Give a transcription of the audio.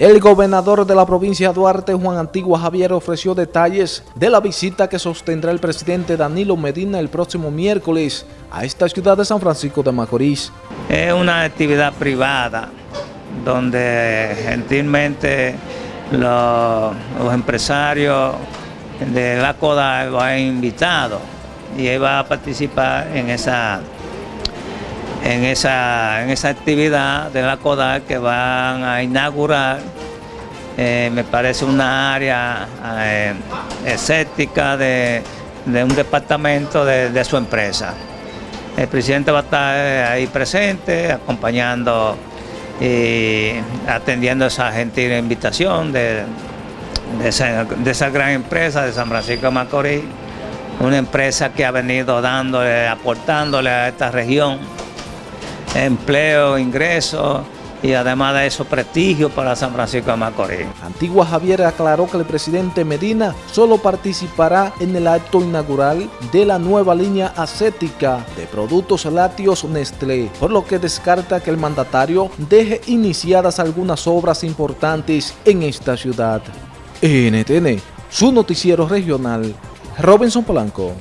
El gobernador de la provincia de Duarte, Juan Antigua Javier, ofreció detalles de la visita que sostendrá el presidente Danilo Medina el próximo miércoles a esta ciudad de San Francisco de Macorís. Es una actividad privada donde gentilmente los, empresarios de la CODA lo han invitado y él va a participar en esa en esa, en esa actividad de la CODAC que van a inaugurar, eh, me parece una área eh, escéptica de, un departamento de, su empresa. El presidente va a estar eh, ahí presente, acompañando y atendiendo esa gentil invitación de, esa, de esa gran empresa de San Francisco de Macorís, una empresa que ha venido dándole, aportándole a esta región empleo, ingresos y además de eso prestigio para San Francisco de Macorís. Antigua Javier aclaró que el presidente Medina solo participará en el acto inaugural de la nueva línea acética de productos lácteos Nestlé, por lo que descarta que el mandatario deje iniciadas algunas obras importantes en esta ciudad. NTN, su noticiero regional, Robinson Polanco.